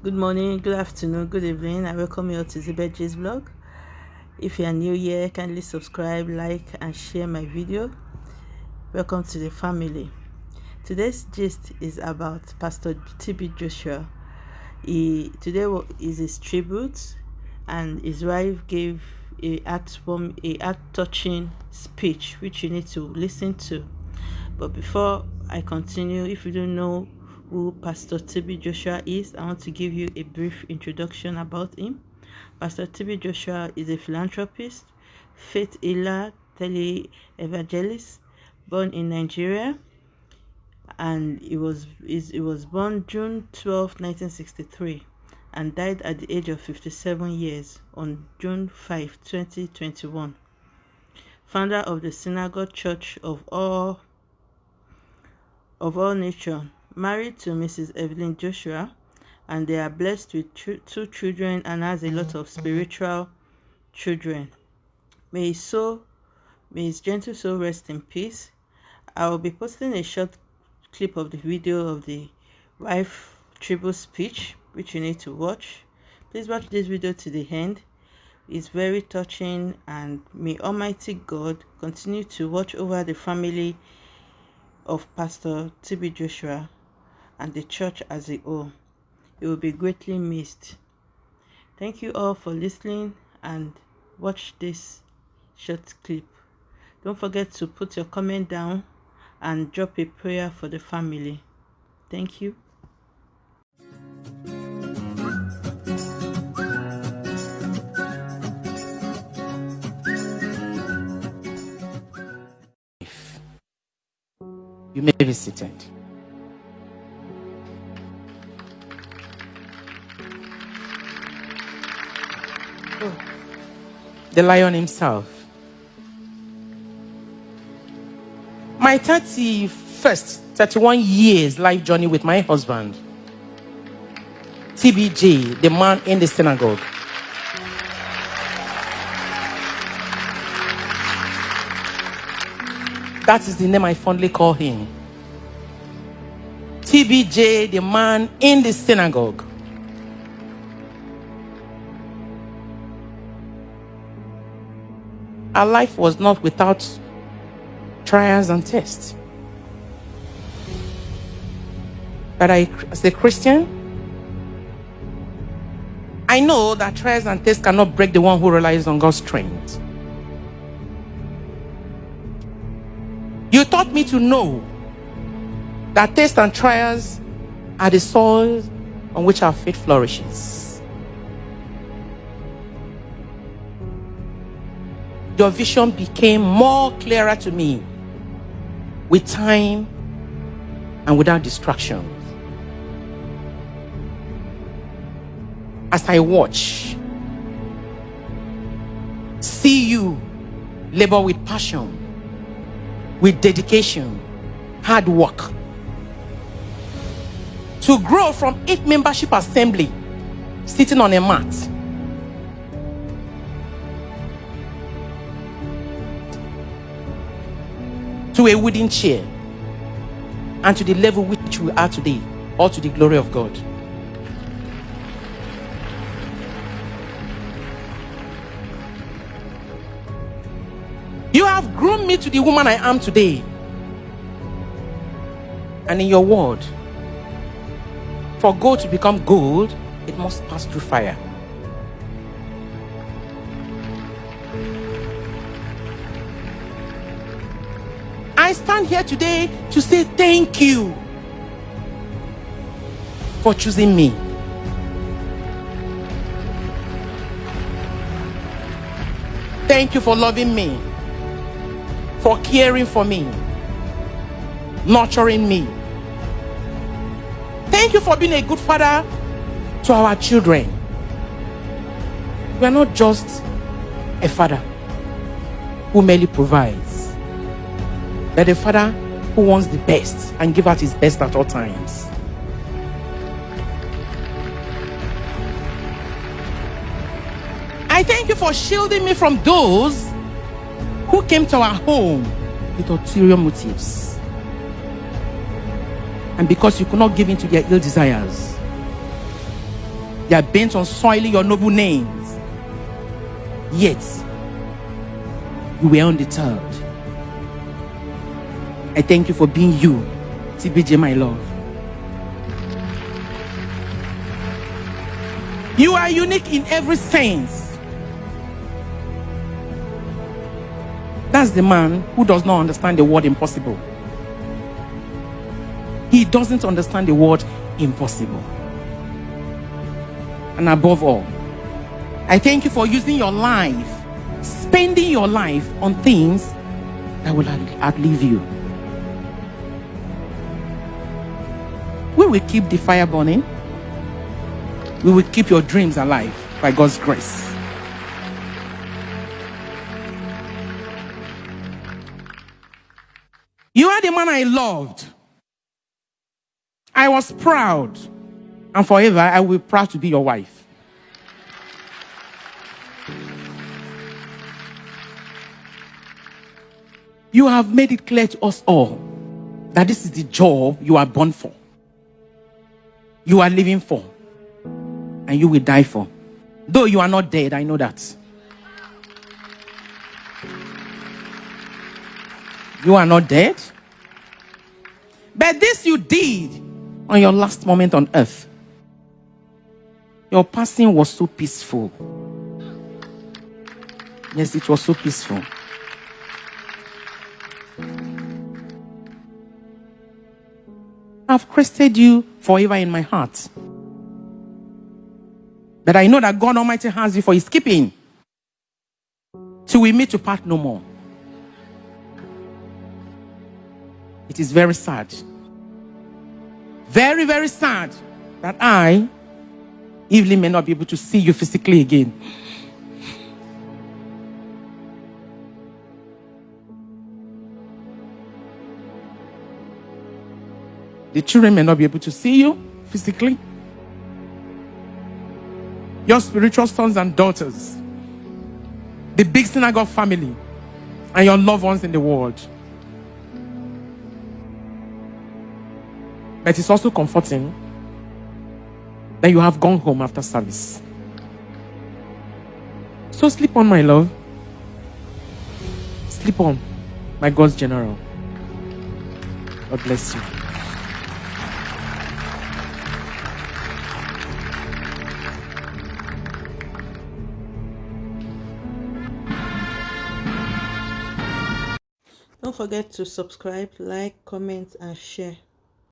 Good morning, good afternoon, good evening. I welcome you all to Zibetji's vlog. If you are new here, kindly subscribe, like, and share my video. Welcome to the family. Today's gist is about Pastor TB Joshua. He today is his tribute, and his wife gave a heart a heart touching speech, which you need to listen to. But before I continue, if you don't know who Pastor TB Joshua is, I want to give you a brief introduction about him. Pastor TB Joshua is a philanthropist, faith healer, tele-evangelist, born in Nigeria, and he was he was born June 12, 1963, and died at the age of 57 years on June 5, 2021. Founder of the Synagogue Church of All of All Nations married to Mrs. Evelyn Joshua, and they are blessed with two children and has a lot of mm. spiritual children. May his soul, may his gentle soul rest in peace. I will be posting a short clip of the video of the wife tribute speech, which you need to watch. Please watch this video to the end. It's very touching, and may Almighty God continue to watch over the family of Pastor TB Joshua and the church as a whole. It will be greatly missed. Thank you all for listening and watch this short clip. Don't forget to put your comment down and drop a prayer for the family. Thank you. You may be seated. The lion himself. My 31st, 31 years life journey with my husband, TBJ, the man in the synagogue. That is the name I fondly call him. TBJ, the man in the synagogue. Our life was not without trials and tests. But I, as a Christian, I know that trials and tests cannot break the one who relies on God's strength. You taught me to know that tests and trials are the soil on which our faith flourishes. Your vision became more clearer to me with time and without distractions. As I watch, see you labor with passion, with dedication, hard work, to grow from eight membership assembly, sitting on a mat to a wooden chair and to the level which we are today, all to the glory of God. You have grown me to the woman I am today. And in your word, for gold to become gold, it must pass through fire. I stand here today to say thank you for choosing me. Thank you for loving me, for caring for me, nurturing me. Thank you for being a good father to our children. We are not just a father who merely provides but a father who wants the best and give out his best at all times. I thank you for shielding me from those who came to our home with ulterior motives. And because you could not give in to their ill desires, They are bent on soiling your noble names. Yet, you were undeterred. I thank you for being you, TBJ, my love. You are unique in every sense. That's the man who does not understand the word impossible. He doesn't understand the word impossible. And above all, I thank you for using your life, spending your life on things that will outlive you. We will keep the fire burning. We will keep your dreams alive by God's grace. You are the man I loved. I was proud. And forever, I will be proud to be your wife. You have made it clear to us all that this is the job you are born for, you are living for, and you will die for. Though you are not dead, I know that. You are not dead. But this you did on your last moment on earth. Your passing was so peaceful. Yes, it was so peaceful. I've crested you forever in my heart. But I know that God Almighty has you for his keeping. Till we meet to part no more. It is very sad very, very sad that I, Evelyn, may not be able to see you physically again. The children may not be able to see you physically. Your spiritual sons and daughters, the big synagogue family, and your loved ones in the world. But it's also comforting that you have gone home after service. So sleep on, my love. Sleep on, my God's general. God bless you. Don't forget to subscribe, like, comment, and share.